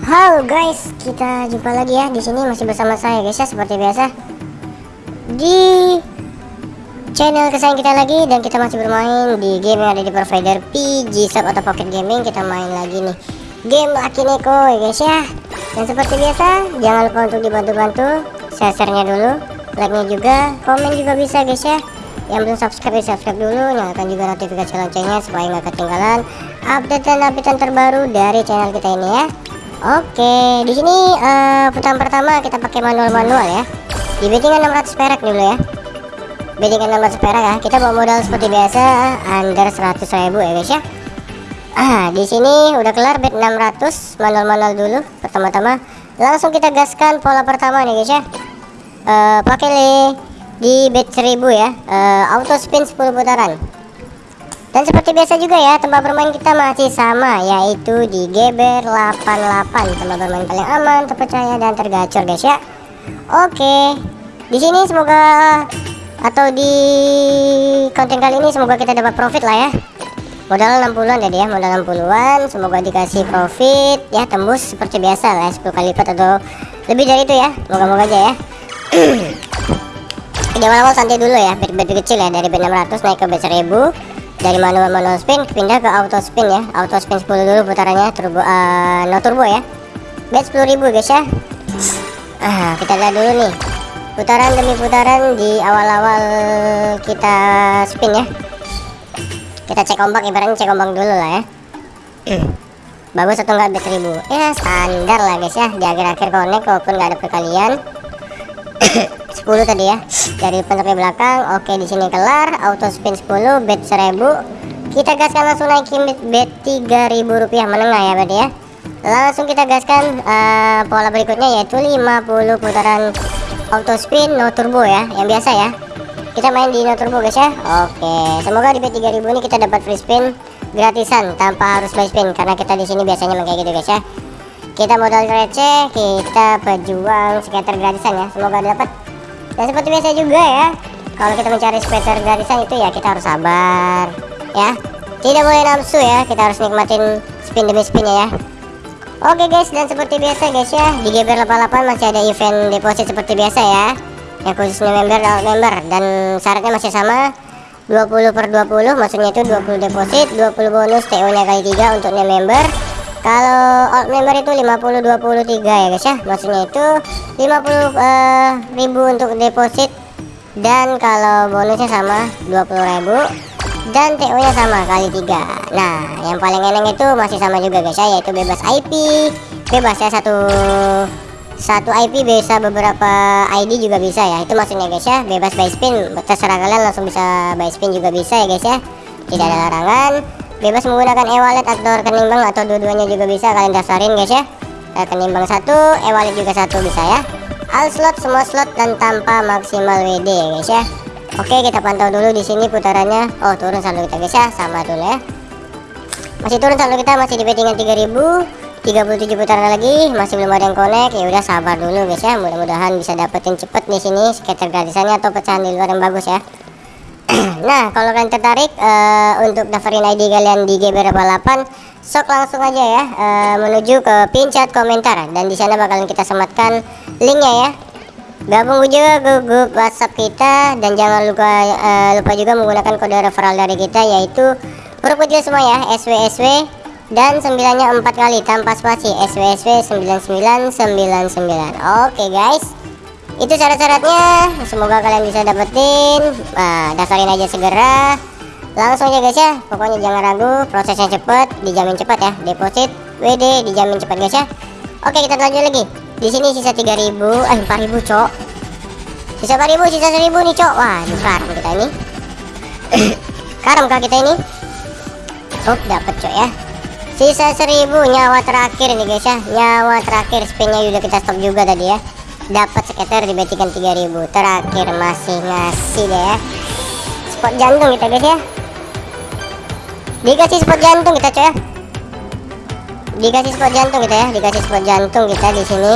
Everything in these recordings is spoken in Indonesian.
Halo guys, kita jumpa lagi ya di sini masih bersama saya guys ya seperti biasa. Di channel kesayangan kita lagi dan kita masih bermain di game yang ada di provider PG Shop atau Pocket Gaming. Kita main lagi nih game Lucky Neko ya guys ya. Dan seperti biasa jangan lupa untuk dibantu-bantu share-nya dulu like-nya juga komen juga bisa guys ya. Yang belum subscribe ya subscribe dulu nyalakan juga notifikasi loncengnya supaya nggak ketinggalan update dan update terbaru dari channel kita ini ya Oke, di sini uh, putaran pertama kita pakai manual-manual ya. Di bettingan 600 perak dulu ya. Bettingan 600 perak ya. Kita bawa modal seperti biasa under 100 ribu ya guys ya. Ah, di sini udah kelar bet 600 manual-manual dulu pertama-tama. Langsung kita gaskan pola pertama nih guys ya. Uh, pakai di bet 1000 ya. Uh, auto spin 10 putaran. Dan seperti biasa juga ya, tempat bermain kita masih sama yaitu di Geber 88, tempat bermain paling aman, terpercaya dan tergacor guys ya. Oke. Di sini semoga atau di konten kali ini semoga kita dapat profit lah ya. Modal 60-an jadi ya, modal 60-an, semoga dikasih profit ya tembus seperti biasa lah 10 kali lipat atau lebih dari itu ya. Moga-moga aja ya. Di awal-awal santai dulu ya, bet-bet kecil ya dari bet 600 naik ke bet 1000 dari manual manual spin pindah ke auto spin ya. Auto spin 10 dulu putarannya turbo uh, no turbo ya. Bet 10.000 guys ya. Ah kita lihat dulu nih. Putaran demi putaran di awal-awal kita spin ya. Kita cek ombak ibaratnya cek ombak dulu lah ya. Bagus atau enggak bet 1000 ya standar lah guys ya. Di akhir-akhir connect walaupun nggak ada perkalian 10 tadi ya. Dari sampai belakang oke di sini kelar. Auto spin 10 bet 1000 kita gaskan langsung naikin bet 3000 rupiah menengah ya berarti ya. Langsung kita gaskan uh, pola berikutnya yaitu 50 putaran auto spin no turbo ya yang biasa ya. Kita main di no turbo guys ya. Oke semoga di bet 3000 ini kita dapat free spin gratisan tanpa harus buy spin karena kita di sini biasanya kayak gitu guys ya kita modal receh kita pejuang skater gratisan ya semoga dapat. Dan seperti biasa juga ya kalau kita mencari skater gratisan itu ya kita harus sabar ya. Tidak boleh nafsu ya kita harus nikmatin spin demi spinnya ya. Oke guys dan seperti biasa guys ya di GBR 88 masih ada event deposit seperti biasa ya. Yang khusus member dan member dan syaratnya masih sama. 20 per 20 maksudnya itu 20 deposit 20 bonus TO nya kali 3 untuk member kalau alt member itu 50 23 ya guys ya. Maksudnya itu 50 uh, ribu untuk deposit. Dan kalau bonusnya sama 20.000 dan TO nya sama kali 3 nah yang paling enak itu masih sama juga guys ya yaitu bebas IP bebas ya satu satu IP bisa beberapa ID juga bisa ya. Itu maksudnya guys ya bebas buy spin. Terserah kalian langsung bisa buy spin juga bisa ya guys ya. Tidak ada larangan bebas menggunakan e-wallet atau rekening bank atau dua-duanya juga bisa kalian daftarin guys ya. Rekening bank satu e-wallet juga satu bisa ya. All slot semua slot dan tanpa maksimal WD ya guys ya. Oke kita pantau dulu di sini putarannya. Oh turun saldo kita guys ya. Sama dulu ya. Masih turun saldo kita masih di bettingan 3000 37 putaran lagi masih belum ada yang connect. Ya udah sabar dulu guys ya. Mudah-mudahan bisa dapetin cepet di sini skater gratisannya atau pecahan di luar yang bagus ya nah kalau kalian tertarik uh, untuk daftarin ID kalian di GB88 sok langsung aja ya uh, menuju ke pin chat komentar. Dan di sana bakalan kita sematkan linknya ya. Gabung juga ke grup WhatsApp kita dan jangan lupa uh, lupa juga menggunakan kode referral dari kita yaitu huruf kecil semua ya SWSW dan sembilannya empat kali tanpa spasi SWSW 9999 oke guys itu syarat-syaratnya. Semoga kalian bisa dapetin. Nah, daftarin aja segera. Langsung aja guys ya. Pokoknya jangan ragu prosesnya cepet dijamin cepat ya. Deposit WD dijamin cepat guys ya. Oke kita lanjut lagi. Di sini sisa 3000 eh 4000 cok. Sisa 4000 sisa 1000 nih cok. Wah karam kita ini. Karam kah kita ini? Oh dapet cok ya. Sisa 1000 nyawa terakhir nih guys ya. Nyawa terakhir spinnya udah kita stop juga tadi ya dapat sekitar di bettingan 3000 terakhir masih ngasih deh ya. Spot jantung kita guys ya. Dikasih spot jantung kita coy ya. Dikasih spot jantung kita ya. Dikasih spot jantung kita di sini.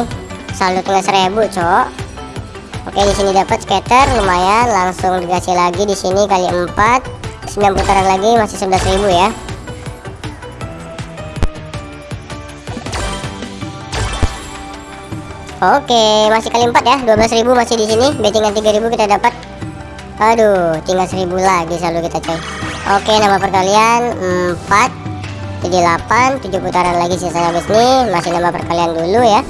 Saldo tinggal 1000 cok. Oke di sini dapat skater lumayan. Langsung dikasih lagi di sini kali 4 9 putaran lagi masih 11.000 ya Oke, masih kali 4 ya. 12.000 masih di sini. Bettingan 3.000 kita dapat. Aduh, tinggal 1000 lagi selalu kita coy. Oke, nama perkalian 4 jadi 8, 7 putaran lagi sisa habis nih. Masih nama perkalian dulu ya.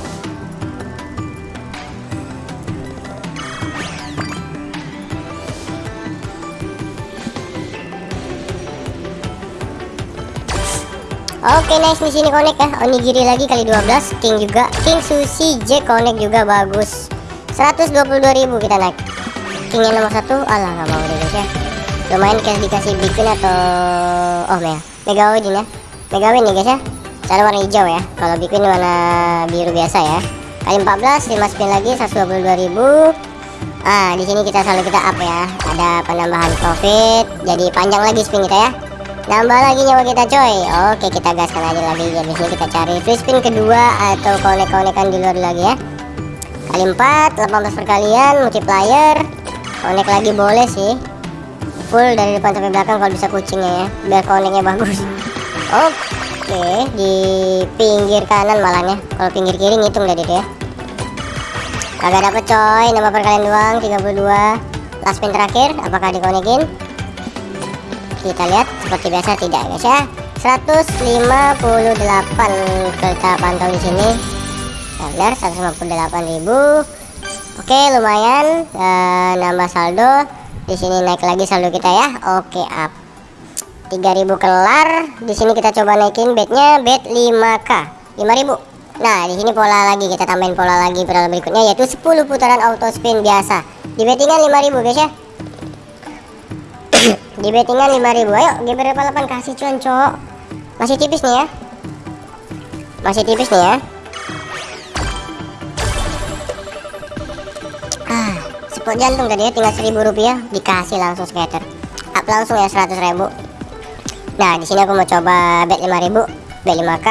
Oke nice di sini connect ya. Onigiri lagi kali 12, King juga, King Sushi J connect juga bagus. 122.000 kita naik. King yang nomor satu, alah nggak mau deh guys ya. Lumayan kayak dikasih bikin atau oh ya, Mega Win ya. Mega Win nih guys ya. Cara warna hijau ya. Kalau bikin warna biru biasa ya. Kali 14, 5 spin lagi 122.000. Ah, di sini kita selalu kita up ya. Ada penambahan profit. Jadi panjang lagi spin kita ya nambah lagi nyawa kita coy. Oke kita gaskan aja lagi. Ya sini kita cari free spin kedua atau konek-konekan di luar lagi ya. Kali 4 18 perkalian multiplier. Konek lagi boleh sih. Full dari depan sampai belakang kalau bisa kucingnya ya biar koneknya bagus. Oke di pinggir kanan malahnya. Kalau pinggir kiri ngitung dari itu ya. Kagak dapet coy. Nama perkalian doang 32 last spin terakhir apakah dikonekin kita lihat seperti biasa tidak guys ya. 158 kita pantau di sini. Benar 158.000 oke lumayan e, nambah saldo. Di sini naik lagi saldo kita ya. Oke up. 3000 kelar. Di sini kita coba naikin bednya bed 5k 5000 nah di sini pola lagi kita tambahin pola lagi pola berikutnya yaitu 10 putaran auto spin biasa. Di bettingan 5000 guys ya di bettingan 5000 ayo GBR 8 kasih cuan cok masih tipis nih ya? Masih tipis nih ya? Ah spot jantung tadi ya tinggal 1000 rupiah. Dikasih langsung skater up langsung ya 100 ribu. Nah di sini aku mau coba bet 5000 bet 5k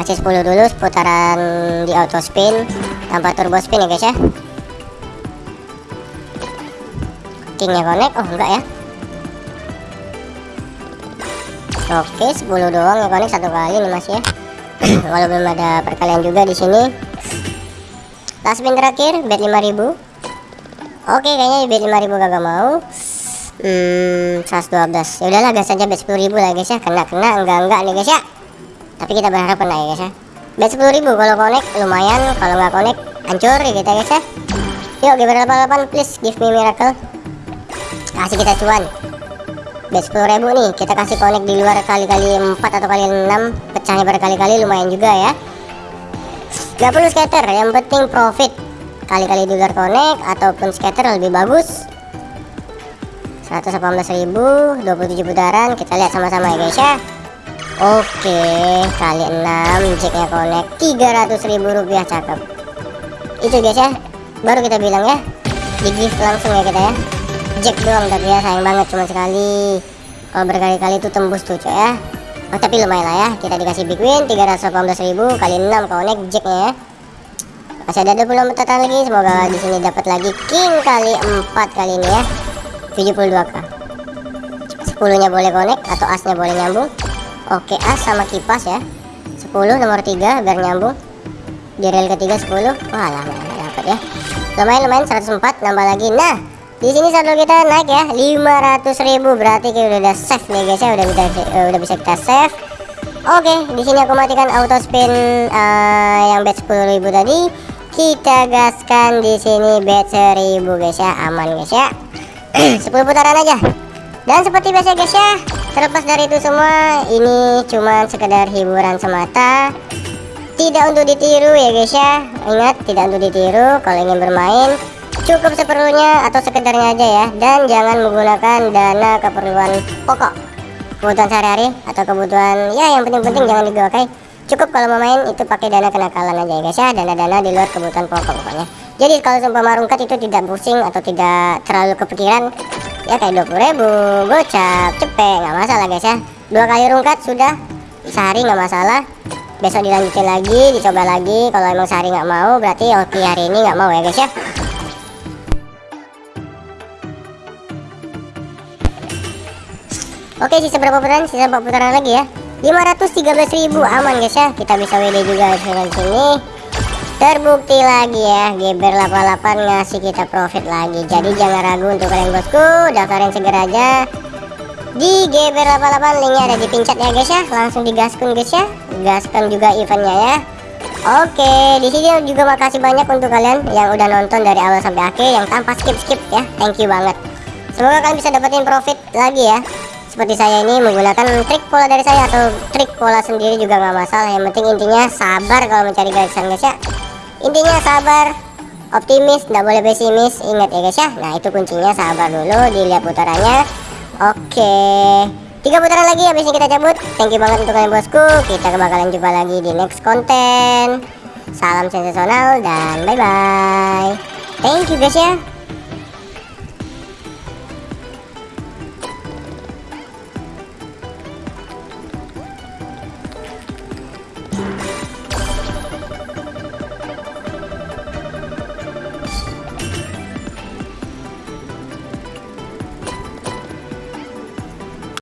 kasih 10 dulu putaran di auto spin. Tanpa turbo spin ya guys ya? Kingnya connect. Oh enggak ya Oke, 10 doang ya konek satu kali nih Mas ya. Walau belum ada perkalian juga di sini. Last spin terakhir bet 5000. Oke, kayaknya bet 5000 kagak mau. Hmm, 112. Ya udahlah gas aja bet 10000 lah guys ya. Kena kena enggak enggak nih guys ya. Tapi kita berharap kena ya guys ya. Bet 10000 kalau konek lumayan, kalau nggak konek hancur ya kita guys ya. Yuk, GBR 88 please give me miracle. Kasih kita cuan bet 10 ribu nih. Kita kasih connect di luar kali-kali 4 atau kali 6 pecahnya berkali-kali lumayan juga ya. Gak perlu scatter yang penting profit. Kali-kali di luar connect ataupun scatter lebih bagus. 118.000 27 putaran. Kita lihat sama-sama ya guys ya. Oke kali 6 jacknya connect. 300.000 rupiah cakep. Itu guys ya. Baru kita bilang ya. Di gift langsung ya kita ya jack doang tapi ya sayang banget cuma sekali. Kalau berkali-kali itu tembus tuh coy ya. Oh, tapi lumayan lah ya. Kita dikasih big win 318.000 kali 6 connect jacknya ya. Masih ada 20 total lagi. Semoga di sini dapat lagi king kali 4 kali ini ya. 72k 10 nya boleh connect atau asnya boleh nyambung. Oke as sama kipas ya. 10 nomor 3 biar nyambung. Di rel ketiga 10 wah lama dapat ya. Lumayan lumayan 104 nambah lagi. Nah di sini saldo kita naik ya 500.000 berarti kita udah save nih guys ya. Udah bisa uh, udah bisa kita save oke di sini aku matikan auto spin uh, yang bet 10.000 tadi. Kita gaskan di sini bet 1000 guys ya. Aman guys ya. 10 putaran aja. Dan seperti biasa guys ya terlepas dari itu semua ini cuma sekedar hiburan semata. Tidak untuk ditiru ya guys ya. Ingat tidak untuk ditiru. Kalau ingin bermain cukup seperlunya atau sekedarnya aja ya. Dan jangan menggunakan dana keperluan pokok. Kebutuhan sehari-hari atau kebutuhan ya yang penting-penting jangan digakai cukup kalau mau main itu pakai dana kenakalan aja ya guys ya. Dana-dana di luar kebutuhan pokok pokoknya. Jadi kalau sumpah marungkat itu tidak pusing atau tidak terlalu kepikiran ya kayak 20 ribu gocap cepet nggak masalah guys ya. Dua kali rungkat sudah sehari nggak masalah. Besok dilanjutin lagi dicoba lagi. Kalau emang sehari nggak mau berarti oke hari ini nggak mau ya guys ya Oke sisa berapa putaran? Sisa 4 putaran lagi ya. 513.000 aman guys ya. Kita bisa WD juga dengan sini. Terbukti lagi ya Geber 88 ngasih kita profit lagi. Jadi jangan ragu untuk kalian bosku. Daftarin segera aja. Di Geber 88 linknya ada di pincet ya guys ya. Langsung digaskun guys ya. Gaskan juga eventnya ya. Oke, di sini juga makasih banyak untuk kalian yang udah nonton dari awal sampai akhir yang tanpa skip-skip ya. Thank you banget. Semoga kalian bisa dapetin profit lagi ya. Seperti saya ini menggunakan trik pola dari saya atau trik pola sendiri juga nggak masalah. Yang penting intinya sabar kalau mencari garisan guys ya. Intinya sabar, optimis, nggak boleh pesimis. Ingat ya guys ya. Nah itu kuncinya sabar dulu, dilihat putarannya. Oke. Tiga putaran lagi habis ini kita cabut. Thank you banget untuk kalian bosku. Kita bakalan jumpa lagi di next konten. Salam sensasional dan bye bye. Thank you guys ya.